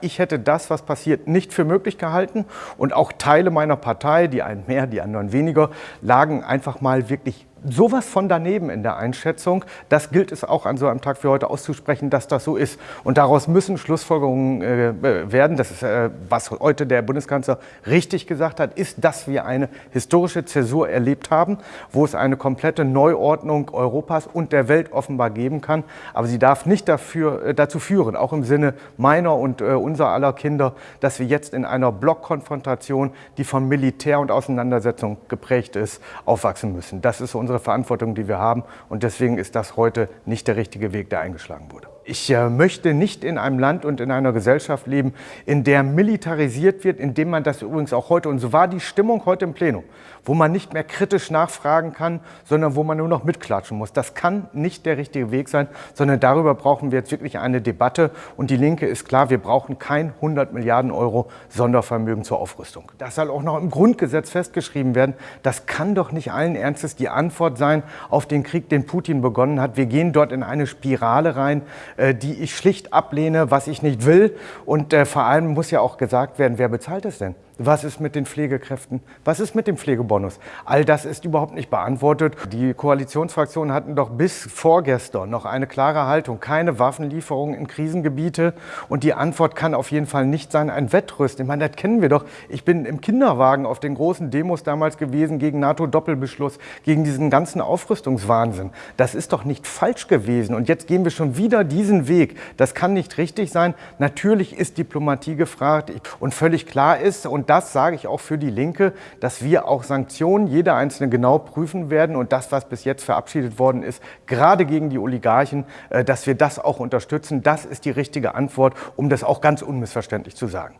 Ich hätte das, was passiert, nicht für möglich gehalten. Und auch Teile meiner Partei, die einen mehr, die anderen weniger, lagen einfach mal wirklich sowas von daneben in der Einschätzung. Das gilt es auch an so einem Tag wie heute auszusprechen, dass das so ist. Und daraus müssen Schlussfolgerungen äh, werden. Das ist, äh, was heute der Bundeskanzler richtig gesagt hat, ist, dass wir eine historische Zäsur erlebt haben, wo es eine komplette Neuordnung Europas und der Welt offenbar geben kann. Aber sie darf nicht dafür, äh, dazu führen, auch im Sinne meiner und äh, unser aller Kinder, dass wir jetzt in einer Blockkonfrontation, die von Militär und Auseinandersetzung geprägt ist, aufwachsen müssen. Das ist unsere Verantwortung, die wir haben. Und deswegen ist das heute nicht der richtige Weg, der eingeschlagen wurde. Ich äh, möchte nicht in einem Land und in einer Gesellschaft leben, in der militarisiert wird, indem man das übrigens auch heute, und so war die Stimmung heute im Plenum, wo man nicht mehr kritisch nachfragen kann, sondern wo man nur noch mitklatschen muss. Das kann nicht der richtige Weg sein, sondern darüber brauchen wir jetzt wirklich eine Debatte. Und die Linke ist klar, wir brauchen kein 100 Milliarden Euro Sondervermögen zur Aufrüstung. Das soll auch noch im Grundgesetz festgeschrieben werden. Das kann doch nicht allen Ernstes die Antwort sein auf den Krieg, den Putin begonnen hat. Wir gehen dort in eine Spirale rein, die ich schlicht ablehne, was ich nicht will. Und äh, vor allem muss ja auch gesagt werden, wer bezahlt es denn? Was ist mit den Pflegekräften? Was ist mit dem Pflegebonus? All das ist überhaupt nicht beantwortet. Die Koalitionsfraktionen hatten doch bis vorgestern noch eine klare Haltung. Keine Waffenlieferungen in Krisengebiete. Und die Antwort kann auf jeden Fall nicht sein, ein Wettrüsten. Ich meine, das kennen wir doch. Ich bin im Kinderwagen auf den großen Demos damals gewesen gegen NATO-Doppelbeschluss, gegen diesen ganzen Aufrüstungswahnsinn. Das ist doch nicht falsch gewesen. Und jetzt gehen wir schon wieder diesen Weg. Das kann nicht richtig sein. Natürlich ist Diplomatie gefragt und völlig klar ist, und und das sage ich auch für die Linke, dass wir auch Sanktionen, jede einzelne genau prüfen werden und das, was bis jetzt verabschiedet worden ist, gerade gegen die Oligarchen, äh, dass wir das auch unterstützen. Das ist die richtige Antwort, um das auch ganz unmissverständlich zu sagen.